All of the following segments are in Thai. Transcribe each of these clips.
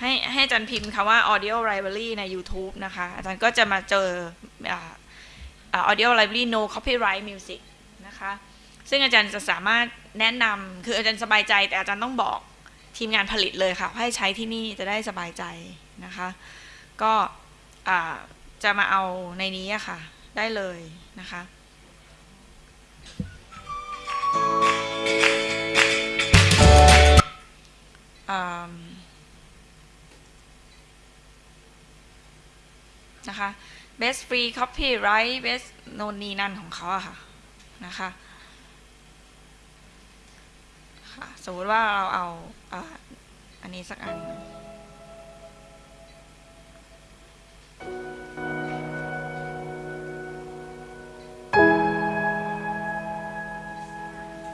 ให้ให้อาจารย์พิมพ์คำว่า audio library ใน YouTube นะคะ อาจารย์ก็จะมาเจอ audio library no copyright music นะคะ ซึ่งอาจารย์จะสามารถแนะนำคืออาจารย์สบายใจ แต่อาจารย์ต้องบอกทีมงานผลิตเลยค่ะว่าให้ใช้ที่นี่จะได้สบายใจนะคะ ก็จะมาเอาในนี้ค่ะ ได้เลยนะคะอืม นะคะ best free copyright best โนนนีนั่นของเขาอะค่ะนะคะค่ะสมมติว่าเราเอาอ่าอันนี้สักอัน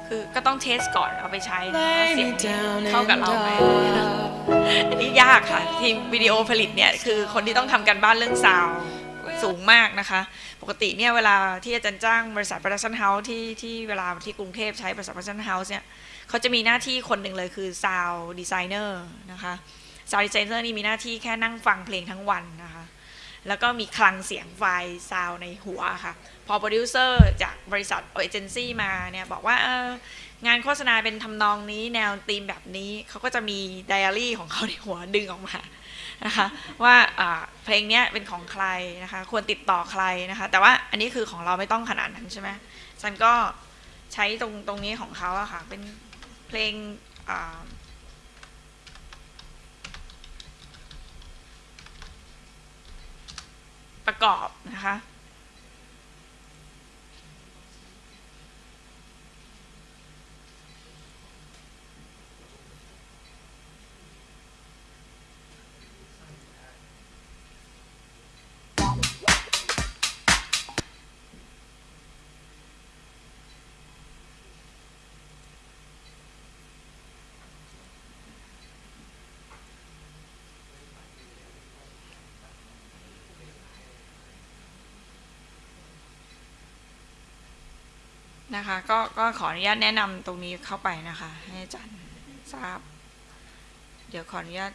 คือก็ต้อง test ก่อนเอาไปใช้นะคะ Lay เสียง me down เข้ากับ and เราไหม out. อันนี้ยากค่ะ ทีมวิดีโอผลิตเนี่ยคือคนที่ต้องทำการบ้านเรื่อง sound สูงมากนะคะ ปกติเนี่ยเวลาที่อาจารย์จ้างบริษัท Production House ที่ที่เวลาที่กรุงเทพใช้บริษัท Production House เนี่ยเขาจะมีหน้าที่คนหนึ่งเลยคือ Sound Designer นะคะ Sound Designer นี่มีหน้าที่แค่นั่งฟังเพลงทั้งวันนะคะ แล้วก็มีคลังเสียงไฟล์ซาวในหัวค่ะ พอโปรดิวเซอร์จากบริษัทเอเจนซี่มาเนี่ยบอกว่าเออ งานโฆษณาเป็นทำนองนี้แนวธีมแบบนี้เขาก็จะมีไดอารี่ของเขาในหัวดึงออกมานะคะว่าเพลงนี้เป็นของใครนะคะควรติดต่อใครนะคะแต่ว่าอันนี้คือของเราไม่ต้องขนาดนั้นใช่ไหมฉันก็ใช้ตรงตรงนี้ของเขาอะค่ะเป็นเพลงประกอบนะคะ นะคะก็ก็ขออนุญาตแนะนำตรงนี้เข้าไปนะคะ ให้อาจารย์ทราบ เดี๋ยวขออนุญาต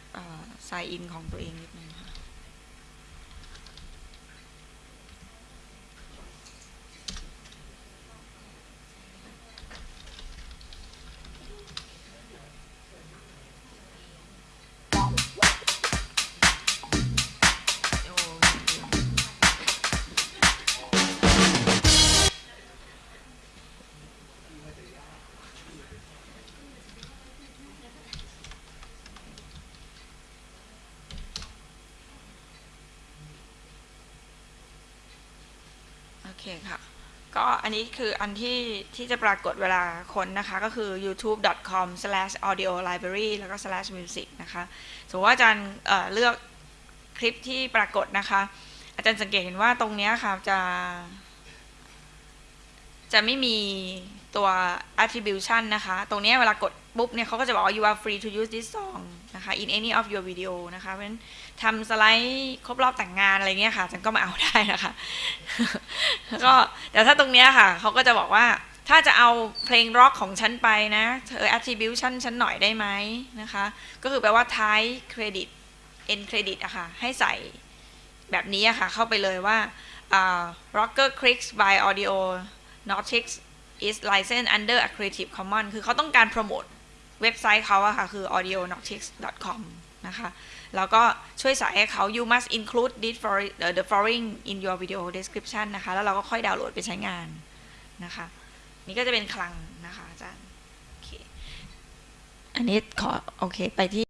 ไซน์อินของตัวเองนิดนึงค่ะ คค่ะ ก็อันนี้คืออันที่ที่จะปรากฏเวลาคนนะคะ ก็คือ youtube.com/audio-library แล้วก็ /music นะคะสมมติว่าอาจารย์เเลือกคลิปที่ปรากฏนะคะ อาจารย์สังเกตเห็นว่าตรงนี้ค่ะจะ จะไม่มีตัว attribution นะคะ ตรงนี้เวลากดปุ๊บเนี่ยเขาก็จะบอกว่า you are free to use this song นะคะ in any of your video นะคะเพราะฉะนั้นทำสไลด์ครบรอบแต่งงานอะไรเงี้ยค่ะจันก็มาเอาได้นะคะแล้วก็แต่ถ้าตรงเนี้ยค่ะเขาก็จะบอกว่าถ้าจะเอาเพลงร็อกของฉันไปนะเธอ attribution ฉันหน่อยได้ไหมนะคะ ก็คือแปลว่า ท้ายเครดิต end credit อะค่ะ ให้ใส่แบบนี้อะค่ะ เข้าไปเลยว่า rocker clicks by audio Nautix is licensed under a creative commons คือเขาต้องการโปรโมท เว็บไซต์เขาอะค่ะ คือ audio n o t i x com นะคะ แล้วก็ช่วยใส่ให้เขา you must include this for the following in your video description นะคะ แล้วเราก็ค่อยดาวน์โหลดไปใช้งานนะคะ นี่ก็จะเป็นคลังนะคะอาจารย์ โอเค อันนี้ขอ โอเค ไปที่